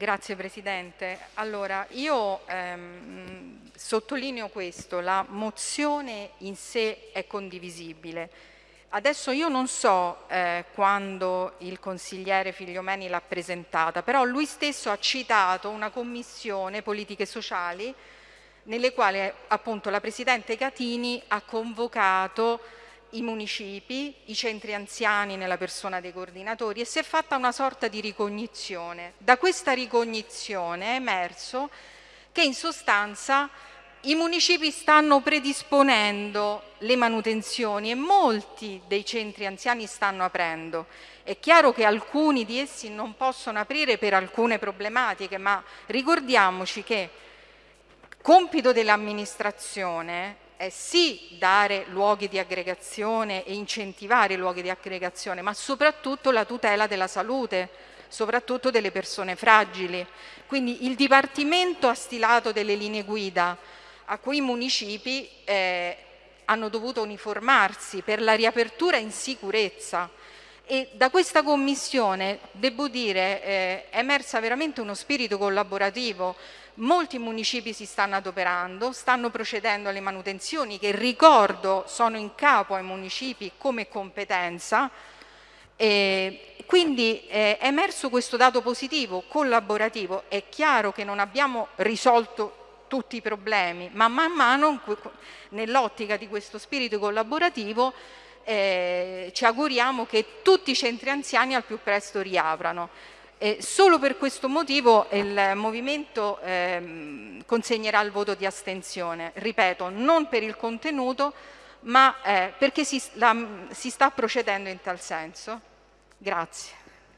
Grazie Presidente. Allora, io ehm, sottolineo questo, la mozione in sé è condivisibile. Adesso io non so eh, quando il consigliere Figliomeni l'ha presentata, però lui stesso ha citato una commissione politiche sociali nelle quali appunto la Presidente Catini ha convocato i municipi, i centri anziani nella persona dei coordinatori e si è fatta una sorta di ricognizione. Da questa ricognizione è emerso che in sostanza i municipi stanno predisponendo le manutenzioni e molti dei centri anziani stanno aprendo. È chiaro che alcuni di essi non possono aprire per alcune problematiche, ma ricordiamoci che compito dell'amministrazione è sì dare luoghi di aggregazione e incentivare i luoghi di aggregazione, ma soprattutto la tutela della salute, soprattutto delle persone fragili. Quindi il Dipartimento ha stilato delle linee guida a cui i municipi eh, hanno dovuto uniformarsi per la riapertura in sicurezza e da questa commissione, devo dire, eh, è emersa veramente uno spirito collaborativo Molti municipi si stanno adoperando, stanno procedendo alle manutenzioni che ricordo sono in capo ai municipi come competenza e quindi eh, è emerso questo dato positivo, collaborativo. È chiaro che non abbiamo risolto tutti i problemi, ma man mano nell'ottica di questo spirito collaborativo eh, ci auguriamo che tutti i centri anziani al più presto riaprano. E solo per questo motivo il Movimento eh, consegnerà il voto di astensione, ripeto, non per il contenuto, ma eh, perché si, la, si sta procedendo in tal senso. Grazie.